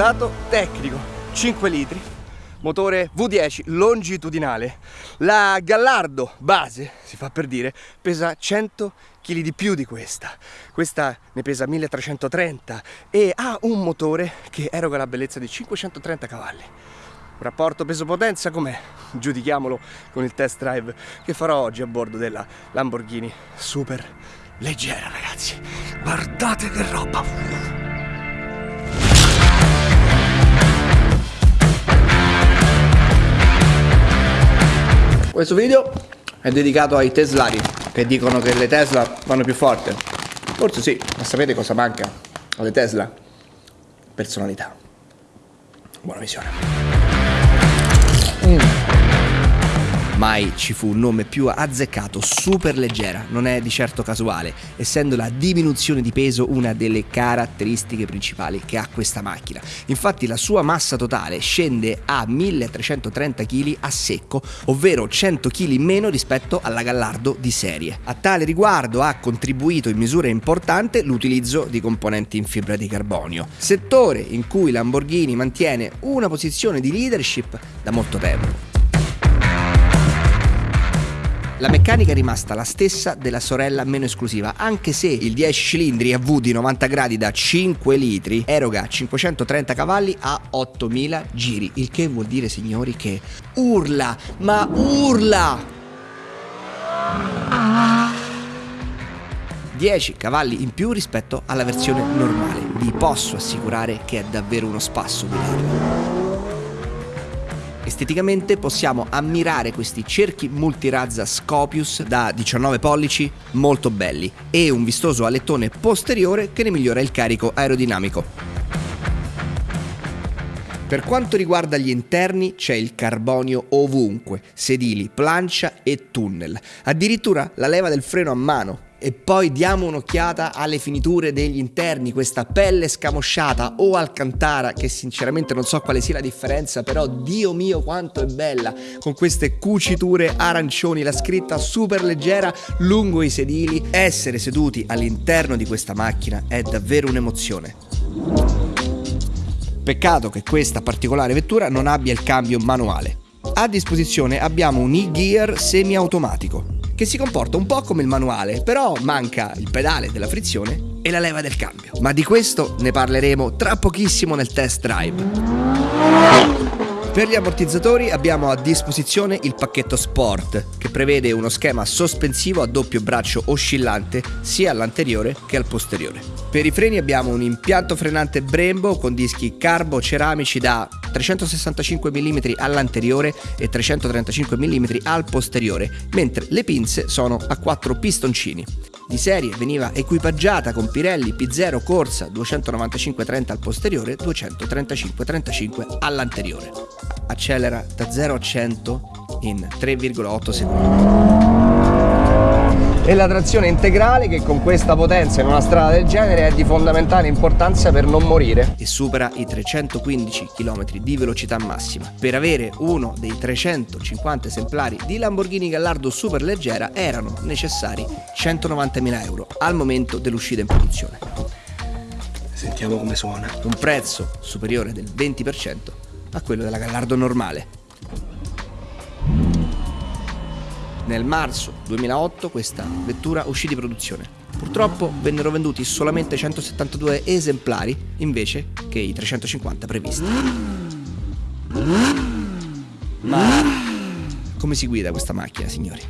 dato tecnico. 5 litri, motore V10 longitudinale. La Gallardo base, si fa per dire, pesa 100 kg di più di questa. Questa ne pesa 1330 e ha un motore che eroga la bellezza di 530 cavalli. Rapporto peso-potenza com'è? Giudichiamolo con il test drive che farò oggi a bordo della Lamborghini Super Leggera, ragazzi. Guardate che roba! Questo video è dedicato ai teslari che dicono che le Tesla vanno più forte. Forse sì, ma sapete cosa manca alle Tesla? Personalità. Buona visione. Mm mai ci fu un nome più azzeccato, super leggera, non è di certo casuale, essendo la diminuzione di peso una delle caratteristiche principali che ha questa macchina. Infatti la sua massa totale scende a 1330 kg a secco, ovvero 100 kg meno rispetto alla Gallardo di serie. A tale riguardo ha contribuito in misura importante l'utilizzo di componenti in fibra di carbonio, settore in cui Lamborghini mantiene una posizione di leadership da molto tempo. La meccanica è rimasta la stessa della sorella meno esclusiva, anche se il 10 cilindri a V di 90 gradi da 5 litri eroga 530 cavalli a 8000 giri, il che vuol dire signori che urla, ma urla! 10 cavalli in più rispetto alla versione normale. Vi posso assicurare che è davvero uno spasso largo. Esteticamente possiamo ammirare questi cerchi multirazza Scopius da 19 pollici molto belli e un vistoso alettone posteriore che ne migliora il carico aerodinamico. Per quanto riguarda gli interni c'è il carbonio ovunque, sedili, plancia e tunnel. Addirittura la leva del freno a mano e poi diamo un'occhiata alle finiture degli interni, questa pelle scamosciata o alcantara che sinceramente non so quale sia la differenza, però Dio mio quanto è bella, con queste cuciture arancioni, la scritta super leggera lungo i sedili, essere seduti all'interno di questa macchina è davvero un'emozione. Peccato che questa particolare vettura non abbia il cambio manuale. A disposizione abbiamo un e-gear semi-automatico che si comporta un po' come il manuale, però manca il pedale della frizione e la leva del cambio. Ma di questo ne parleremo tra pochissimo nel test drive. Per gli ammortizzatori abbiamo a disposizione il pacchetto Sport, che prevede uno schema sospensivo a doppio braccio oscillante sia all'anteriore che al posteriore. Per i freni abbiamo un impianto frenante Brembo con dischi carbo ceramici da 365 mm all'anteriore e 335 mm al posteriore, mentre le pinze sono a 4 pistoncini di serie veniva equipaggiata con Pirelli P0 Corsa 295-30 al posteriore, 235-35 all'anteriore. Accelera da 0 a 100 in 3,8 secondi e la trazione integrale che con questa potenza in una strada del genere è di fondamentale importanza per non morire e supera i 315 km di velocità massima. Per avere uno dei 350 esemplari di Lamborghini Gallardo super leggera erano necessari 190.000 euro al momento dell'uscita in produzione. Sentiamo come suona. Un prezzo superiore del 20% a quello della Gallardo normale. Nel marzo 2008 questa vettura uscì di produzione. Purtroppo vennero venduti solamente 172 esemplari invece che i 350 previsti. Ma come si guida questa macchina, signori?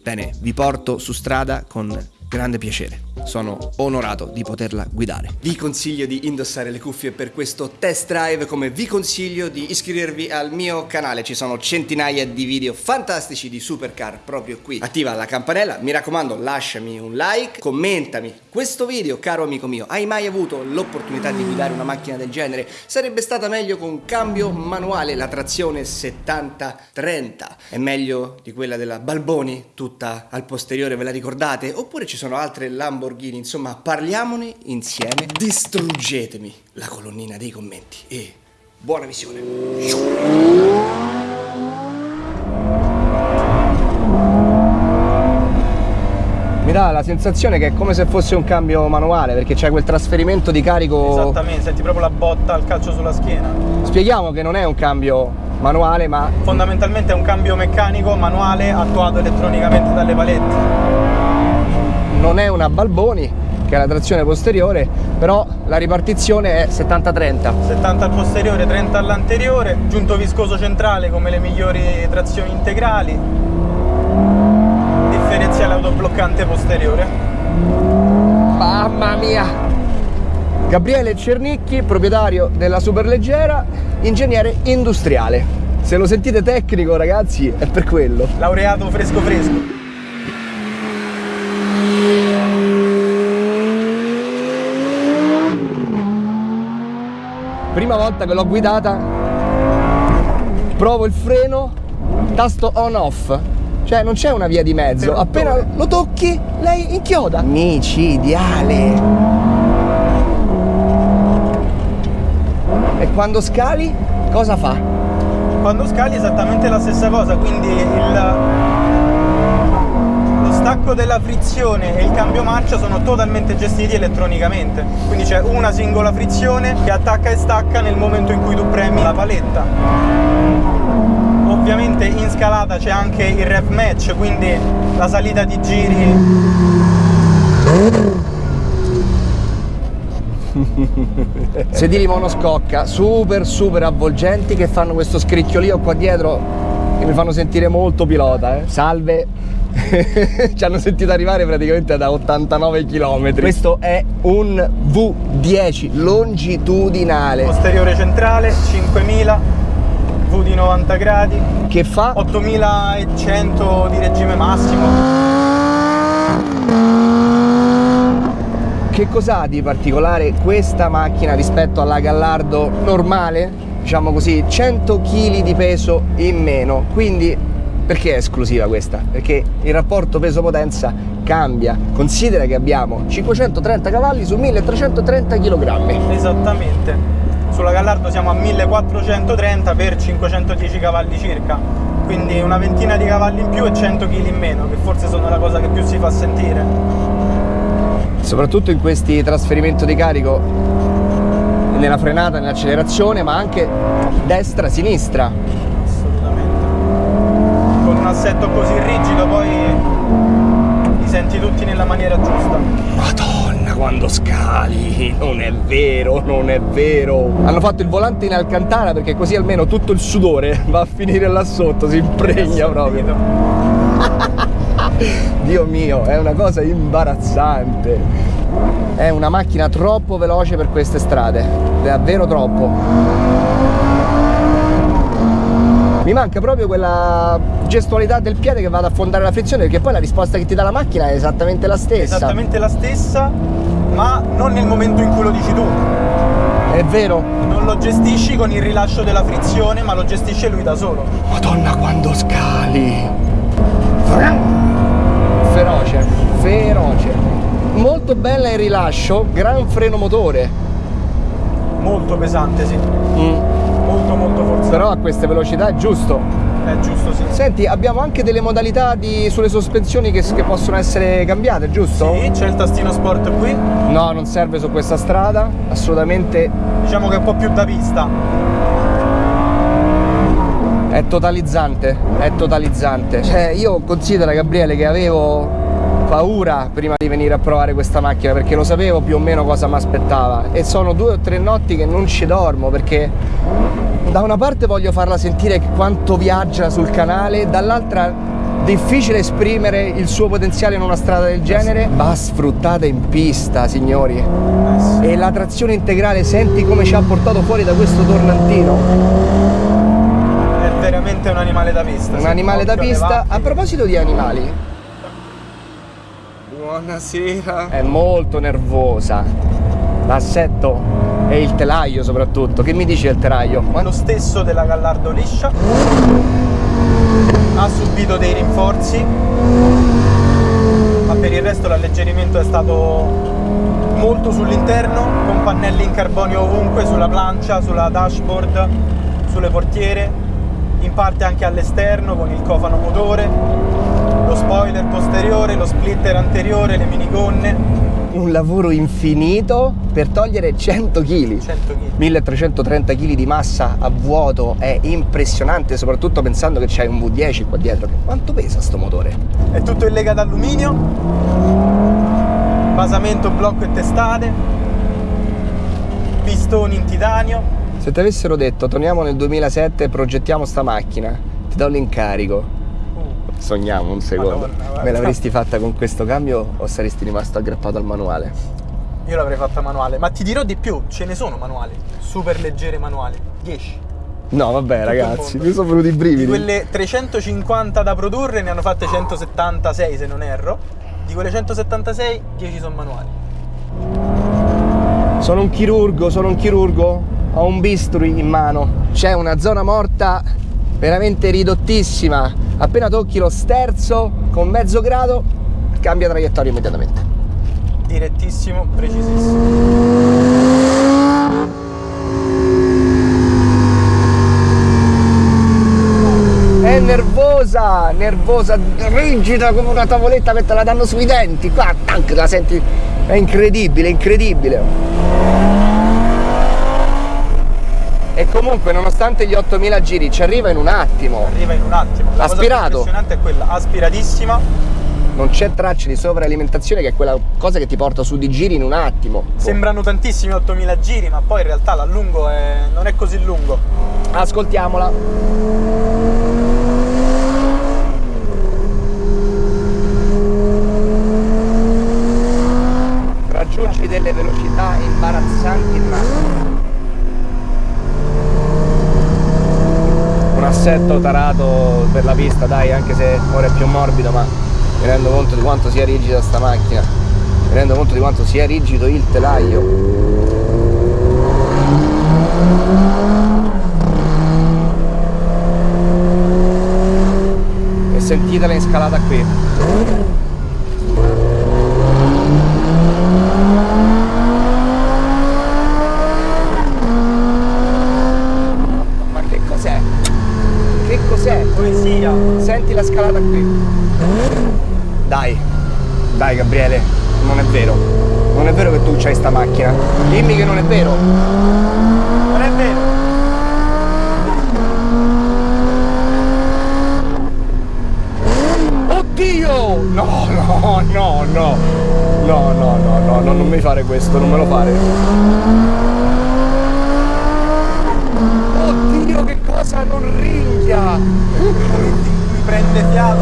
Bene, vi porto su strada con grande piacere. Sono onorato di poterla guidare. Vi consiglio di indossare le cuffie per questo test drive come vi consiglio di iscrivervi al mio canale. Ci sono centinaia di video fantastici di supercar proprio qui. Attiva la campanella, mi raccomando lasciami un like, commentami questo video caro amico mio. Hai mai avuto l'opportunità di guidare una macchina del genere? Sarebbe stata meglio con cambio manuale la trazione 70-30. È meglio di quella della Balboni tutta al posteriore, ve la ricordate? Oppure ci sono altre Lamborghini Lamborghini, insomma parliamone insieme, distruggetemi la colonnina dei commenti e buona visione. Mi dà la sensazione che è come se fosse un cambio manuale perché c'è quel trasferimento di carico. Esattamente, senti proprio la botta al calcio sulla schiena. Spieghiamo che non è un cambio manuale ma fondamentalmente è un cambio meccanico manuale attuato elettronicamente dalle palette. Non è una Balboni che è la trazione posteriore, però la ripartizione è 70-30. 70 al posteriore, 30 all'anteriore, giunto viscoso centrale come le migliori trazioni integrali, differenziale autobloccante posteriore. Mamma mia! Gabriele Cernicchi, proprietario della Superleggera, ingegnere industriale. Se lo sentite tecnico ragazzi è per quello. Laureato fresco fresco. Prima volta che l'ho guidata provo il freno tasto on off. Cioè non c'è una via di mezzo. Appena lo tocchi lei inchioda. Micidiale e quando scali cosa fa? quando scali esattamente la stessa cosa quindi il stacco della frizione e il cambio marcia sono totalmente gestiti elettronicamente. Quindi c'è una singola frizione che attacca e stacca nel momento in cui tu premi la paletta. Ovviamente in scalata c'è anche il rev match quindi la salita di giri. Sedili monoscocca super super avvolgenti che fanno questo scricchiolio qua dietro che mi fanno sentire molto pilota eh. salve. Ci hanno sentito arrivare praticamente da 89 km questo è un V10 longitudinale. Posteriore centrale 5000 V di 90 gradi. Che fa? 8100 di regime massimo. Che cos'ha di particolare questa macchina rispetto alla Gallardo normale? Diciamo così, 100 kg di peso in meno, quindi perché è esclusiva questa? Perché il rapporto peso-potenza cambia. Considera che abbiamo 530 cavalli su 1330 kg. Esattamente. Sulla Gallardo siamo a 1430 per 510 cavalli circa. Quindi una ventina di cavalli in più e 100 kg in meno, che forse sono la cosa che più si fa sentire. Soprattutto in questi trasferimenti di carico nella frenata, nell'accelerazione, ma anche destra-sinistra un assetto così rigido poi li senti tutti nella maniera giusta. Madonna quando scali, non è vero, non è vero. Hanno fatto il volante in Alcantara perché così almeno tutto il sudore va a finire là sotto, si impregna proprio. Dio mio, è una cosa imbarazzante. È una macchina troppo veloce per queste strade, davvero troppo. Mi manca proprio quella gestualità del piede che va ad affondare la frizione perché poi la risposta che ti dà la macchina è esattamente la stessa. Esattamente la stessa ma non nel momento in cui lo dici tu. È vero. Non lo gestisci con il rilascio della frizione ma lo gestisce lui da solo. Madonna quando scali. Feroce feroce molto bella il rilascio gran freno motore molto pesante sì mm molto molto forzato. Però a queste velocità è giusto. È giusto, sì. Senti, abbiamo anche delle modalità di, sulle sospensioni che, che, possono essere cambiate, giusto? Sì, c'è il tastino sport qui. No, non serve su questa strada, assolutamente. Diciamo che è un po' più da pista. È totalizzante, è totalizzante. Cioè, io considero, Gabriele, che avevo paura prima di venire a provare questa macchina perché lo sapevo più o meno cosa mi aspettava e sono due o tre notti che non ci dormo perché da una parte voglio farla sentire quanto viaggia sul canale dall'altra difficile esprimere il suo potenziale in una strada del genere. Va sfruttata in pista signori. E la trazione integrale senti come ci ha portato fuori da questo tornantino. È veramente un animale da pista un animale da pista a proposito di animali Buonasera. È molto nervosa. L'assetto e il telaio soprattutto. Che mi dice il telaio? Ma lo stesso della Gallardo liscia. Ha subito dei rinforzi. Ma per il resto l'alleggerimento è stato molto sull'interno, con pannelli in carbonio ovunque, sulla plancia, sulla dashboard, sulle portiere, in parte anche all'esterno con il cofano motore spoiler posteriore, lo splitter anteriore, le minigonne. Un lavoro infinito per togliere 100 kg. 100 kg. 1330 kg di massa a vuoto è impressionante, soprattutto pensando che c'hai un V10 qua dietro. Quanto pesa sto motore? È tutto in lega d'alluminio, basamento, blocco e testate, pistoni in titanio. Se ti avessero detto torniamo nel 2007 e progettiamo sta macchina, ti do l'incarico. Sogniamo un secondo. Madonna. Me l'avresti fatta con questo cambio o saresti rimasto aggrappato al manuale? Io l'avrei fatta manuale, ma ti dirò di più, ce ne sono manuali, super leggere manuali, 10. No, vabbè, il ragazzi, mi sono venuti i brividi. Di quelle 350 da produrre ne hanno fatte 176 se non erro. Di quelle 176, 10 sono manuali. Sono un chirurgo, sono un chirurgo, ho un bisturi in mano. C'è una zona morta veramente ridottissima. Appena tocchi lo sterzo con mezzo grado, cambia traiettoria immediatamente. Direttissimo, precisissimo. È nervosa, nervosa, rigida come una tavoletta che te la danno sui denti. Qua, tac, la senti. È incredibile, incredibile. E comunque, nonostante gli 8000 giri, ci arriva in un attimo. Arriva in un attimo. La Aspirato. impressionante è quella, aspiratissima. Non c'è traccia di sovralimentazione, che è quella cosa che ti porta su di giri in un attimo. Sembrano tantissimi 8000 giri, ma poi in realtà l'allungo è... non è così lungo. Ascoltiamola. Raggiungi delle velocità imbarazzanti in macchina. Un assetto tarato per la pista, dai, anche se ora è più morbido, ma mi rendo conto di quanto sia rigida sta macchina. Mi rendo conto di quanto sia rigido il telaio. e sentitela in scalata qui. Ma che cos'è? Che cos'è? Poesia. Senti la scalata qui. Dai, dai Gabriele, non è vero. Non è vero che tu c'hai sta macchina. Dimmi che non è vero. Non è vero. Oddio! No, no, no, no. No, no, no, no, no, non mi fare questo, non me lo fare. Oddio, che cosa non ringhia! Prende fiato.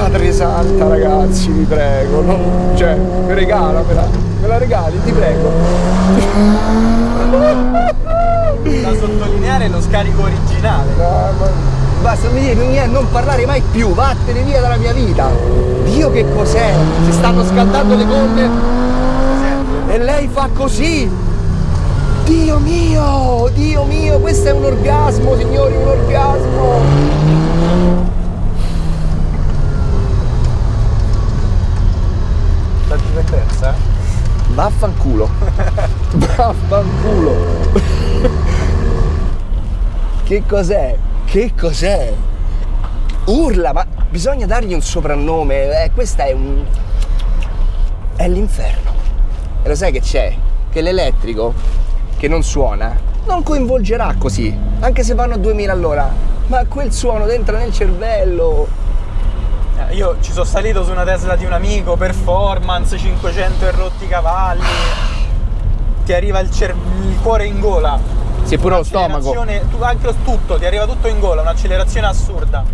Madre santa, ragazzi, vi prego. non- cioè, regalamela. Me la regali, ti prego. Da sottolineare lo scarico originale. No, ma- Basta, mi dire più niente, non parlare mai più, vattene via dalla mia vita. Dio che cos'è? Si stanno scaldando le gonne e lei fa così. Dio mio, Dio mio, questo è un orgasmo, signori, un orgasmo. La dipendenza? Vaffanculo. Vaffanculo. che cos'è? Che cos'è? Urla, ma bisogna dargli un soprannome. Eh, questa è un. È l'inferno. E lo sai che c'è? Che l'elettrico, che non suona, non coinvolgerà così, anche se vanno a 2000 all'ora. Ma quel suono entra nel cervello. Eh, Io ci sono salito su una Tesla di un amico, performance, 500 e rotti cavalli. Ti arriva il, il cuore in gola. Sì, pure lo stomaco. Tu- anche tutto, ti arriva tutto in gola, un'accelerazione assurda.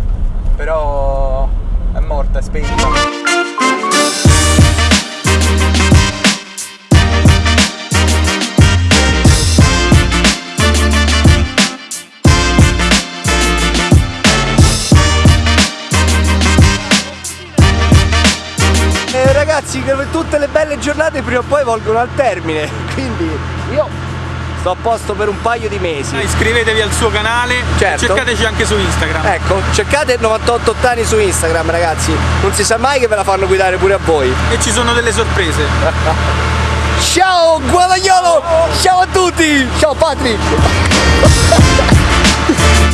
Giornate prima o poi volgono al termine, quindi io sto a posto per un paio di mesi. Iscrivetevi al suo canale, Certo. cercateci anche su Instagram. Ecco, cercate 98 ottani su Instagram, ragazzi. Non si sa mai che ve la fanno guidare pure a voi. E ci sono delle sorprese. Ciao Guadagnolo! Ciao a tutti! Ciao Patri!